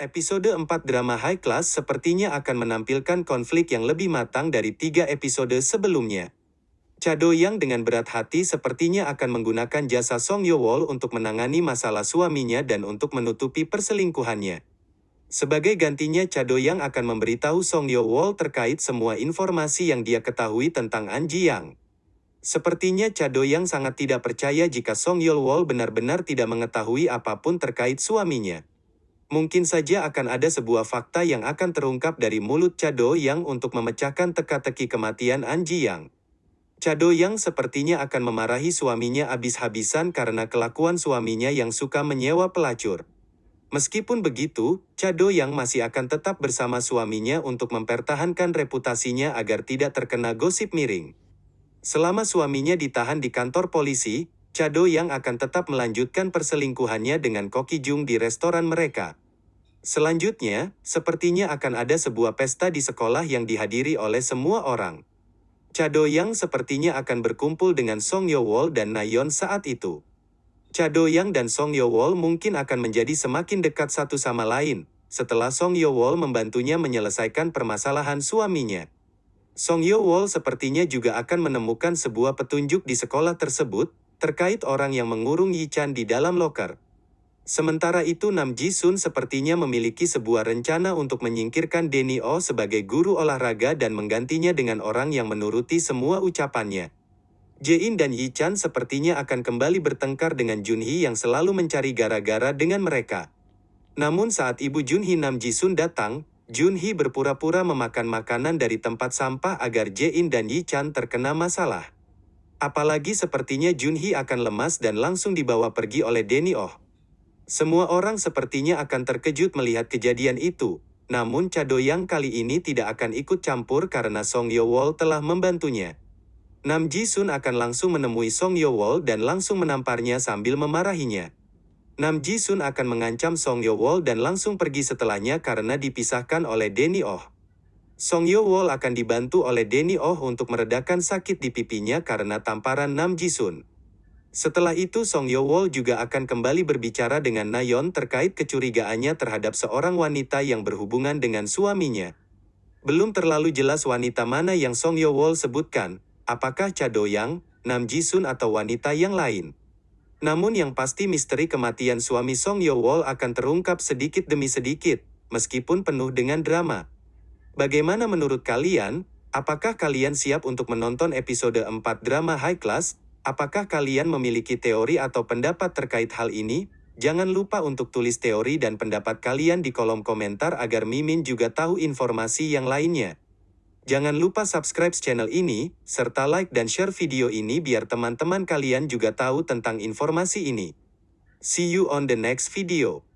Episode 4 drama high class sepertinya akan menampilkan konflik yang lebih matang dari tiga episode sebelumnya. Cha Do-yang dengan berat hati sepertinya akan menggunakan jasa Song Yo-wol untuk menangani masalah suaminya dan untuk menutupi perselingkuhannya. Sebagai gantinya Cha Do-yang akan memberitahu Song Yo-wol terkait semua informasi yang dia ketahui tentang An Ji-yang. Sepertinya Cha Do-yang sangat tidak percaya jika Song Yo-wol benar-benar tidak mengetahui apa pun terkait suaminya. Mungkin saja akan ada sebuah fakta yang akan terungkap dari mulut Chado yang untuk memecahkan teka-teki kematian An Ji Yang. Chado yang sepertinya akan memarahi suaminya habis-habisan karena kelakuan suaminya yang suka menyewa pelacur. Meskipun begitu, Chado yang masih akan tetap bersama suaminya untuk mempertahankan reputasinya agar tidak terkena gosip miring. Selama suaminya ditahan di kantor polisi, Chado yang akan tetap melanjutkan perselingkuhannya dengan Koki Jung di restoran mereka. Selanjutnya, sepertinya akan ada sebuah pesta di sekolah yang dihadiri oleh semua orang. Chado yang sepertinya akan berkumpul dengan Song Yo Wol dan Nayon saat itu. Chado yang dan Song Yo Wol mungkin akan menjadi semakin dekat satu sama lain, setelah Song Yo Wol membantunya menyelesaikan permasalahan suaminya. Song Yo Wol sepertinya juga akan menemukan sebuah petunjuk di sekolah tersebut, terkait orang yang mengurung Yi Chan di dalam loker. Sementara itu Nam Ji Sun sepertinya memiliki sebuah rencana untuk menyingkirkan Denny Oh sebagai guru olahraga dan menggantinya dengan orang yang menuruti semua ucapannya. Jae-in dan Yi Chan sepertinya akan kembali bertengkar dengan Junhee yang selalu mencari gara-gara dengan mereka. Namun saat ibu Junhee Nam Ji Sun datang, Junhee berpura-pura memakan makanan dari tempat sampah agar Jae-in dan Yi Chan terkena masalah. Apalagi sepertinya Junhee akan lemas dan langsung dibawa pergi oleh Denny Oh. Semua orang sepertinya akan terkejut melihat kejadian itu, namun Cadoyang kali ini tidak akan ikut campur karena Song Yo Wol telah membantunya. Nam Ji Sun akan langsung menemui Song Yo Wol dan langsung menamparnya sambil memarahinya. Nam Ji Sun akan mengancam Song Yo Wol dan langsung pergi setelahnya karena dipisahkan oleh Denny Oh. Song Yo Wol akan dibantu oleh Denny Oh untuk meredakan sakit di pipinya karena tamparan Nam Ji Sun. Setelah itu Song Yo Wol juga akan kembali berbicara dengan Nayon terkait kecurigaannya terhadap seorang wanita yang berhubungan dengan suaminya. Belum terlalu jelas wanita mana yang Song Yo Wol sebutkan, apakah Cha Do-yang, Nam Ji Sun atau wanita yang lain. Namun yang pasti misteri kematian suami Song Yo Wol akan terungkap sedikit demi sedikit, meskipun penuh dengan drama. Bagaimana menurut kalian? Apakah kalian siap untuk menonton episode 4 drama high class? Apakah kalian memiliki teori atau pendapat terkait hal ini? Jangan lupa untuk tulis teori dan pendapat kalian di kolom komentar agar Mimin juga tahu informasi yang lainnya. Jangan lupa subscribe channel ini, serta like dan share video ini biar teman-teman kalian juga tahu tentang informasi ini. See you on the next video.